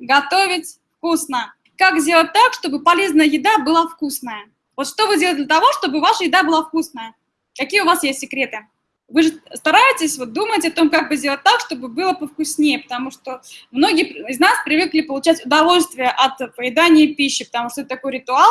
готовить вкусно. Как сделать так, чтобы полезная еда была вкусная? Вот что вы делаете для того, чтобы ваша еда была вкусная? Какие у вас есть секреты? Вы же стараетесь вот думать о том, как бы сделать так, чтобы было повкуснее, потому что многие из нас привыкли получать удовольствие от поедания пищи, потому что это такой ритуал,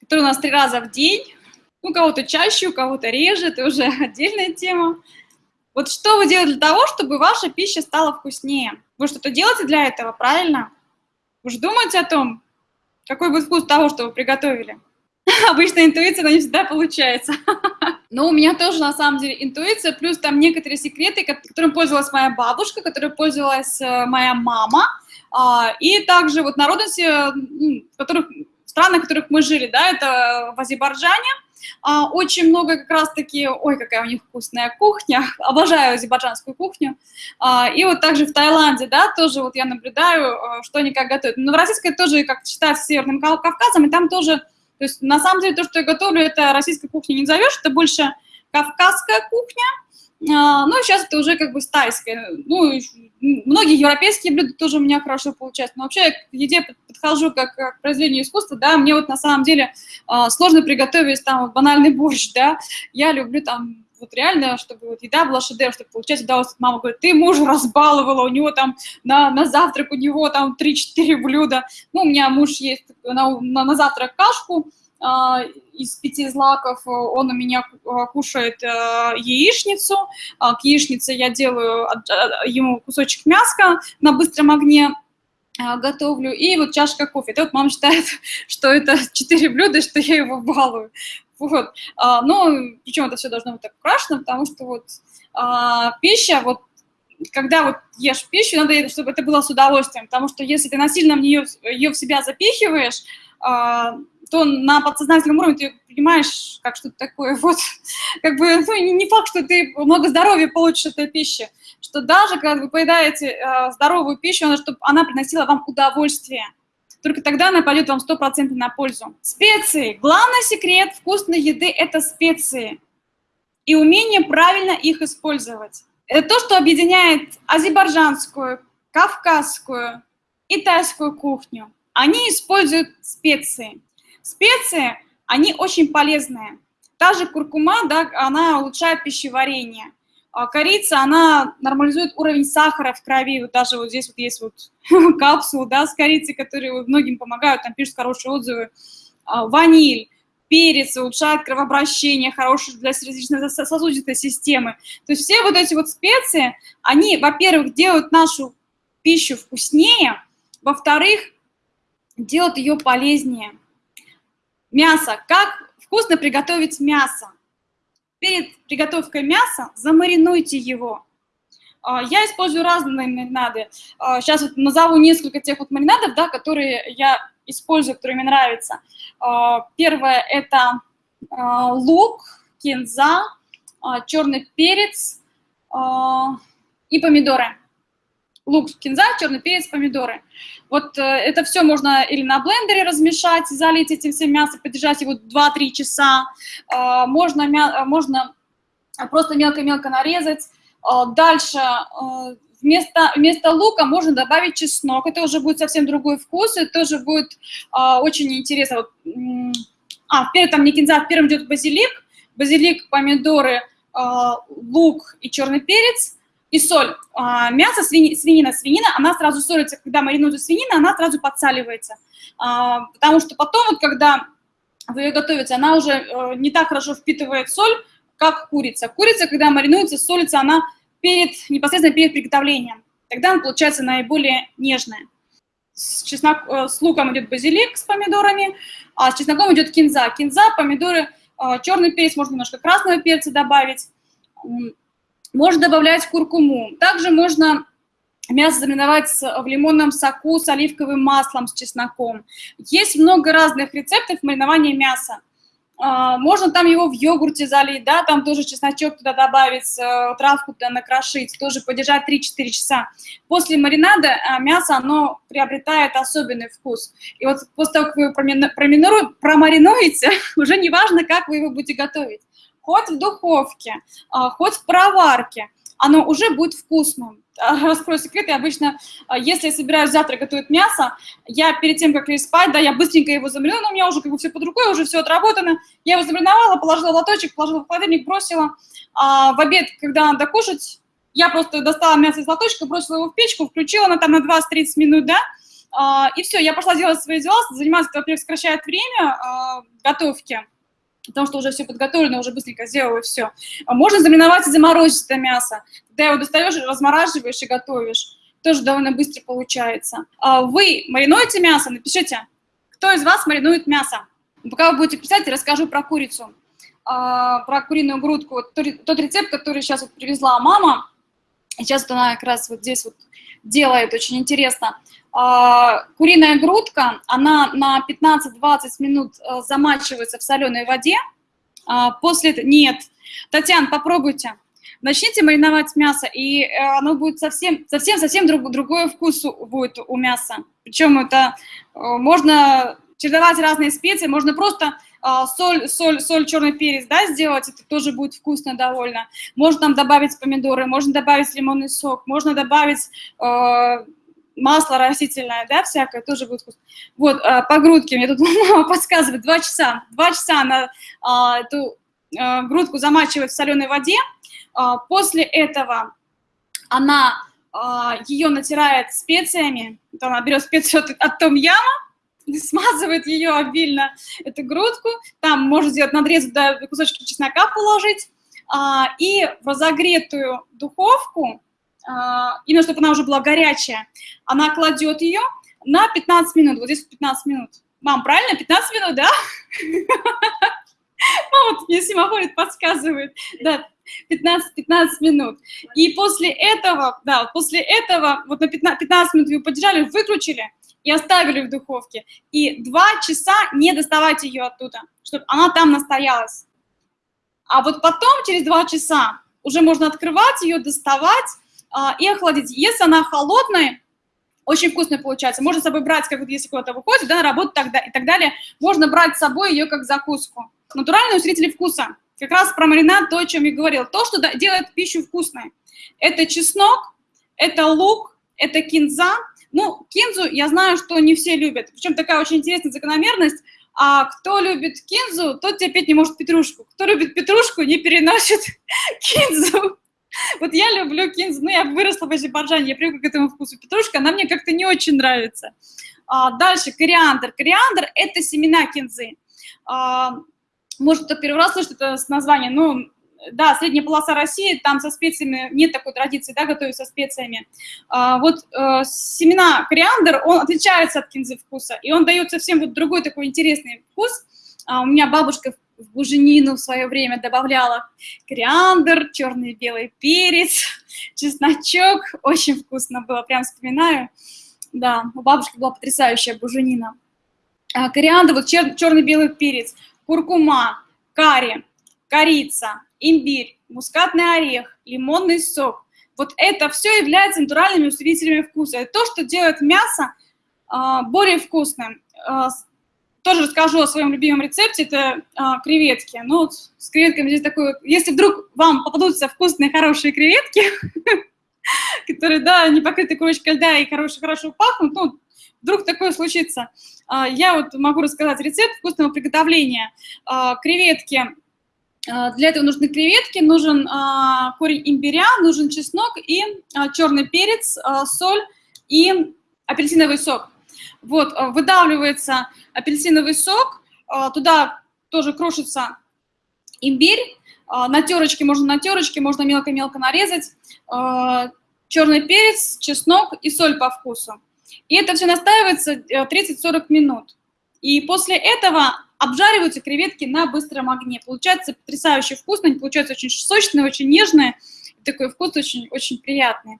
который у нас три раза в день, у кого-то чаще, у кого-то реже, это уже отдельная тема. Вот что вы делаете для того, чтобы ваша пища стала вкуснее? Вы что-то делаете для этого, правильно? Вы же думаете о том, какой будет вкус того, что вы приготовили? Обычно интуиция, но не всегда получается. Но у меня тоже, на самом деле, интуиция, плюс там некоторые секреты, которым пользовалась моя бабушка, которой пользовалась э, моя мама, а, и также вот народности, в которых, в странах, в которых мы жили, да, это в Азербайджане, а, очень много как раз-таки, ой, какая у них вкусная кухня, обожаю азербайджанскую кухню. А, и вот также в Таиланде, да, тоже вот я наблюдаю, э, что они как готовят. Но в российской тоже, как считается, Северным Кавказом, и там тоже то есть на самом деле то, что я готовлю, это российской кухни не назовешь, это больше кавказская кухня, а, ну, сейчас это уже как бы стайская. Ну, многие европейские блюда тоже у меня хорошо получаются. Но вообще я к еде подхожу как, к произведению искусства, да, мне вот на самом деле а, сложно приготовить там банальный борщ, да. Я люблю там вот реально, чтобы вот еда была шедевр, чтобы получать удовольствие. Мама говорит, ты мужа разбаловала, у него там на, на завтрак, у него там 3-4 блюда. Ну, у меня муж есть на, на, на завтрак кашку, из пяти злаков, он у меня кушает uh, яичницу, uh, к яичнице я делаю ему кусочек мяска на быстром огне, готовлю, и вот чашка кофе. Это вот мама считает, что это четыре блюда, что я его балую. Вот. А, но причем это все должно быть так украшено, потому что вот а, пища, вот когда вот ешь пищу, надо, чтобы это было с удовольствием, потому что если ты насильно в нее, ее в себя запихиваешь, а, то на подсознательном уровне ты понимаешь, как что-то такое, вот, как бы, ну, не факт, что ты много здоровья получишь от этой пищи, что даже когда вы поедаете э, здоровую пищу, надо, чтобы она приносила вам удовольствие, только тогда она пойдет вам 100% на пользу. Специи. Главный секрет вкусной еды – это специи и умение правильно их использовать. Это то, что объединяет азербайджанскую, кавказскую и тайскую кухню. Они используют специи. Специи, они очень полезные. Та же куркума, да, она улучшает пищеварение. А корица, она нормализует уровень сахара в крови. Вот даже вот здесь вот есть вот капсулы, да, с корицей, которые многим помогают, там пишут хорошие отзывы. А, ваниль, перец улучшает кровообращение, хороший для сердечно-сосудистой системы. То есть все вот эти вот специи, они, во-первых, делают нашу пищу вкуснее, во-вторых, делают ее полезнее. Мясо. Как вкусно приготовить мясо? Перед приготовкой мяса замаринуйте его. А, я использую разные маринады. Сейчас а, вот назову несколько тех вот маринадов, да, которые я использую, которые мне нравятся. А, первое – это лук, кинза, черный перец и помидоры лук, кинза, черный перец, помидоры. Вот э, это все можно или на блендере размешать, залить этим всем мясо, подержать его 2-3 часа. Можно, можно просто мелко-мелко нарезать. Дальше э, вместо, вместо лука можно добавить чеснок. Это уже будет совсем другой вкус, это тоже будет э, очень интересно. Вот, а, вперед там не кинза, первым идет базилик. Базилик, помидоры, э, лук и черный перец – и соль. А, мясо, свини, свинина, свинина, она сразу солится, когда маринуется свинина, она сразу подсаливается. А, потому что потом, вот, когда вы ее готовите, она уже э, не так хорошо впитывает соль, как курица. Курица, когда маринуется, солится она перед, непосредственно перед приготовлением. Тогда она получается наиболее нежная. С, чеснок, э, с луком идет базилик с помидорами, а с чесноком идет кинза. Кинза, помидоры, э, черный перец, можно немножко красного перца добавить можно добавлять куркуму. Также можно мясо замариновать в лимонном соку с оливковым маслом, с чесноком. Есть много разных рецептов маринования мяса. А, можно там его в йогурте залить, да, там тоже чесночок туда добавить, э, травку туда накрошить, тоже подержать 3-4 часа. После маринада а, мясо, оно приобретает особенный вкус. И вот после того, как вы его промаринуете, уже не важно, как вы его будете готовить хоть в духовке, а, хоть в проварке. Оно уже будет вкусным. Раскрою секрет, я обычно, если я собираюсь завтра готовить мясо, я перед тем, как лечь спать, да, я быстренько его замариную, но у меня уже как бы все под рукой, уже все отработано. Я его замариновала, положила в лоточек, положила в холодильник, бросила. А в обед, когда надо кушать, я просто достала мясо из лоточка, бросила его в печку, включила на там на 20-30 минут, да, а, и все, я пошла делать свои дела, заниматься, во-первых, сокращает время а, готовки, потому что уже все подготовлено, уже быстренько сделала и все. А можно замариновать и заморозить это мясо. Когда его достаешь, размораживаешь и готовишь. Тоже довольно быстро получается. Вы маринуете мясо? Напишите, кто из вас маринует мясо. Пока вы будете писать, я расскажу про курицу, про куриную грудку. Тот рецепт, который сейчас вот привезла мама, сейчас она как раз вот здесь вот делает, очень интересно. А, куриная грудка, она на 15-20 минут э, замачивается в соленой воде. А, после. Нет. Татьяна, попробуйте. Начните мариновать мясо, и э, оно будет совсем, совсем, совсем друг, другой вкус будет у мяса. Причем это э, можно чередовать разные специи, можно просто соль, соль, соль, черный перец, да, сделать, это тоже будет вкусно довольно. Можно там добавить помидоры, можно добавить лимонный сок, можно добавить масло растительное, да, всякое, тоже будет вкусно. Вот, а, по грудке, мне тут мама подсказывает, два часа. Два часа она а, эту а, грудку замачивает в соленой воде. А, после этого она а, ее натирает специями. Она берет специю от, от том яма, смазывает ее обильно, эту грудку. Там можно сделать надрез, да, кусочки чеснока положить. А, и в разогретую духовку а, именно чтобы она уже была горячая, она кладет ее на 15 минут, вот здесь 15 минут. Мам, правильно, 15 минут, да? Мама мне семафорит, подсказывает. Да, 15, 15 минут. И после этого, да, после этого, вот на 15, 15 минут вы подержали, выключили и оставили в духовке. И 2 часа не доставать ее оттуда, чтобы она там настоялась. А вот потом, через 2 часа, уже можно открывать ее, доставать, а, и охладить. Если она холодная, очень вкусная получается. Можно с собой брать, как вот если куда-то выходит, да, на работу тогда, и так далее, можно брать с собой ее как закуску. Натуральные усилители вкуса. Как раз про маринад, то, о чем я говорил. То, что делает пищу вкусной. Это чеснок, это лук, это кинза. Ну, кинзу я знаю, что не все любят. Причем такая очень интересная закономерность. А кто любит кинзу, тот терпеть не может петрушку. Кто любит петрушку, не переносит кинзу. Вот я люблю кинзу, ну, я выросла в Азербайджане, я привыкла к этому вкусу. Петрушка, она мне как-то не очень нравится. А, дальше, кориандр. Кориандр – это семена кинзы. А, может, кто первый раз слышит это название, ну, да, средняя полоса России, там со специями нет такой традиции, да, готовить со специями. А, вот э, семена кориандр, он отличается от кинзы вкуса, и он дает совсем вот другой такой интересный вкус. А, у меня бабушка в буженину в свое время добавляла кориандр, черный белый перец, чесночок. Очень вкусно было, прям вспоминаю. Да, у бабушки была потрясающая буженина. А, кориандр, вот чер, черный белый перец, куркума, карри, корица, имбирь, мускатный орех, лимонный сок. Вот это все является натуральными усилителями вкуса. Это то, что делает мясо а, более вкусным. А, тоже расскажу о своем любимом рецепте, это а, креветки. Ну, вот с креветками здесь такое, если вдруг вам попадутся вкусные, хорошие креветки, которые, да, не покрыты корочкой льда и хорошо, хорошо пахнут, ну, вдруг такое случится. Я вот могу рассказать рецепт вкусного приготовления. Креветки, для этого нужны креветки, нужен а, корень имбиря, нужен чеснок и а, черный перец, а, соль и апельсиновый сок. Вот, э, выдавливается апельсиновый сок, э, туда тоже крошится имбирь, э, на терочке, можно на терочке, можно мелко-мелко нарезать, черный перец, чеснок и соль по вкусу. И это все настаивается 30-40 минут. И после этого обжариваются креветки на быстром огне. Получается потрясающе вкусно, они получаются очень сочные, очень нежные. Такой вкус очень, очень приятный.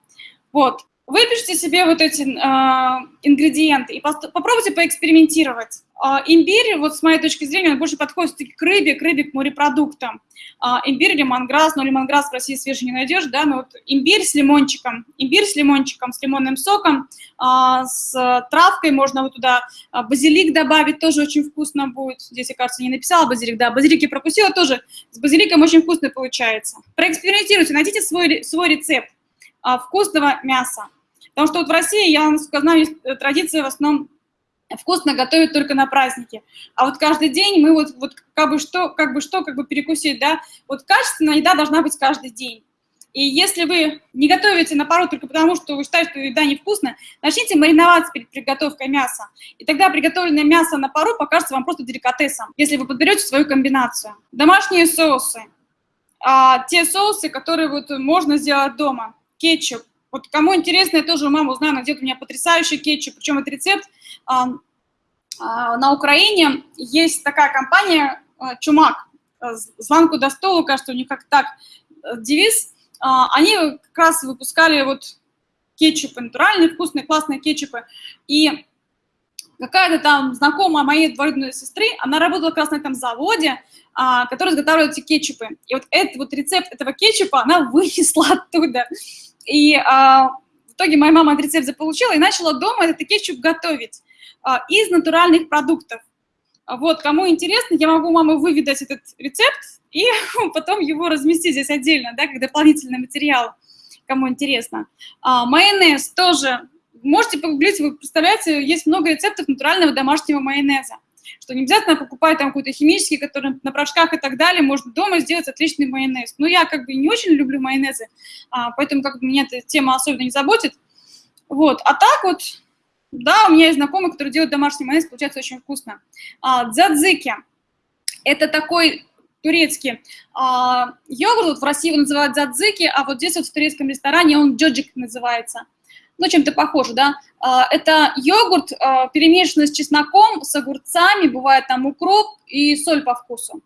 Вот. Выпишите себе вот эти э, ингредиенты и попробуйте поэкспериментировать. Э, имбирь, вот с моей точки зрения, он больше подходит к рыбе, к рыбе, к морепродуктам. Э, имбирь, лимонграсс, но лимонграсс в России свежий не найдешь, да, но вот имбирь с лимончиком, имбирь с лимончиком, с лимонным соком, э, с травкой, можно вот туда базилик добавить, тоже очень вкусно будет. Здесь, я, кажется, не написала базилик, да, базилик я пропустила тоже, с базиликом очень вкусно получается. Проэкспериментируйте, найдите свой, свой рецепт вкусного мяса. Потому что вот в России, я, знаю, есть э, традиция в основном вкусно готовить только на праздники. А вот каждый день мы вот, вот как бы что, как бы что, как бы перекусить, да, вот качественная еда должна быть каждый день. И если вы не готовите на пару только потому, что вы считаете, что еда невкусная, начните мариноваться перед приготовкой мяса. И тогда приготовленное мясо на пару покажется вам просто деликатесом, если вы подберете свою комбинацию. Домашние соусы. А, те соусы, которые вот можно сделать дома. Кетчуп, вот кому интересно, я тоже у мамы она делает у меня потрясающий кетчуп, причем это рецепт. А, а, на Украине есть такая компания а, «Чумак», «Звонку до стола», кажется, у них как так э, девиз. Они как раз выпускали вот кетчупы, натуральные, вкусные, классные кетчупы. И какая-то там знакомая моей двоюродной сестры, она работала как раз на этом заводе, который изготавливает эти кетчупы. И вот этот вот рецепт этого кетчупа она вынесла оттуда. И а, в итоге моя мама этот рецепт заполучила и начала дома этот кетчуп готовить а, из натуральных продуктов. Вот, кому интересно, я могу мамы выведать этот рецепт и потом его разместить здесь отдельно, да, как дополнительный материал, кому интересно. А, майонез тоже. Можете погуглить, вы представляете, есть много рецептов натурального домашнего майонеза что не обязательно покупать там какой-то химический, который на порошках и так далее, можно дома сделать отличный майонез. Но я как бы не очень люблю майонезы, а, поэтому как бы меня эта тема особенно не заботит. Вот, а так вот, да, у меня есть знакомый, который делает домашний майонез, получается очень вкусно. А, дзадзики – это такой турецкий а, йогурт, вот в России его называют дзадзики, а вот здесь вот в турецком ресторане он джоджик называется – ну, чем-то похоже, да. А, это йогурт, а, перемешанный с чесноком, с огурцами, бывает там укроп и соль по вкусу.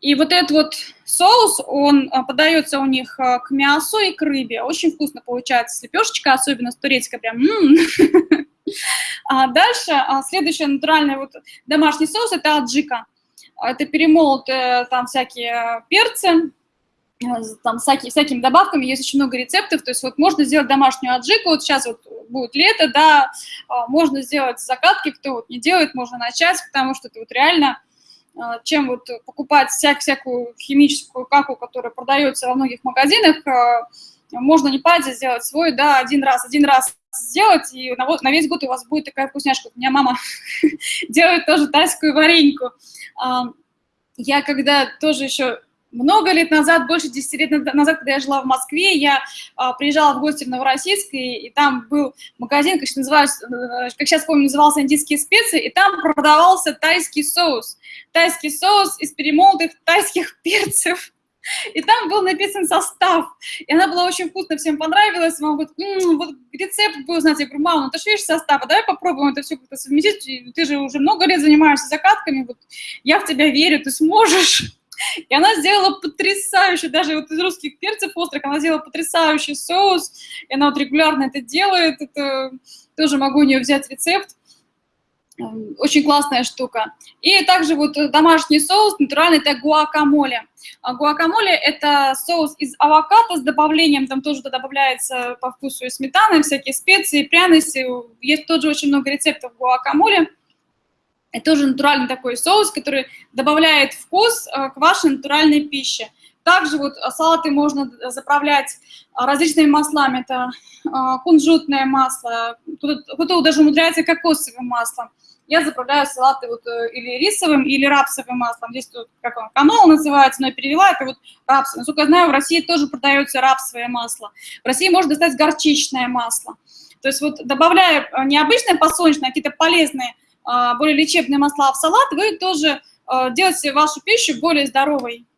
И вот этот вот соус, он а, подается у них к мясу и к рыбе. Очень вкусно получается с лепешечкой, особенно с турецкой, прям. А дальше следующий натуральный вот домашний соус – это аджика. Это перемолотые там всякие перцы, Э, там всякие, всякими добавками, есть очень много рецептов, то есть вот можно сделать домашнюю аджику, вот сейчас вот будет лето, да, а, можно сделать закатки, кто вот не делает, можно начать, потому что это вот реально, а, чем вот покупать вся, всякую химическую каку, которая продается во многих магазинах, а, можно не париться, сделать свой, да, один раз, один раз сделать, и на, на весь год у вас будет такая вкусняшка. У меня мама делает тоже тайскую вареньку. Я когда тоже еще много лет назад, больше 10 лет назад, когда я жила в Москве, я а, приезжала в гости в Новороссийск, и, и там был магазин, как, называется, э, как сейчас помню, назывался «Индийские специи», и там продавался тайский соус. Тайский соус из перемолотых тайских перцев. И там был написан состав. И она была очень вкусная, всем понравилась. Мама говорит, м-м, вот рецепт был, знаете, я говорю, мама, ну ты же видишь состав, а давай попробуем это все как-то совместить. Ты же уже много лет занимаешься закатками, вот я в тебя верю, ты сможешь. И она сделала потрясающий, даже вот из русских перцев острых, она сделала потрясающий соус, и она вот регулярно это делает, это тоже могу у нее взять рецепт. Эм, очень классная штука. И также вот домашний соус натуральный, это гуакамоле. А гуакамоле – это соус из авокадо с добавлением, там тоже добавляется по вкусу и сметаны, всякие специи, пряности. Есть тоже очень много рецептов гуакамоле. Это тоже натуральный такой соус, который добавляет вкус э, к вашей натуральной пище. Также вот э, салаты можно заправлять э, различными маслами. Это кунжутное масло, кто-то даже умудряется кокосовым маслом. Я заправляю салаты вот или рисовым, или рапсовым маслом. Здесь тут, как он, канол называется, но я перевела, это вот рапсовое. Насколько я знаю, в России тоже продается рапсовое масло. В России можно достать горчичное масло. То есть вот добавляя необычное подсолнечное, а какие-то полезные более лечебные масла в салат, вы тоже а, делаете вашу пищу более здоровой.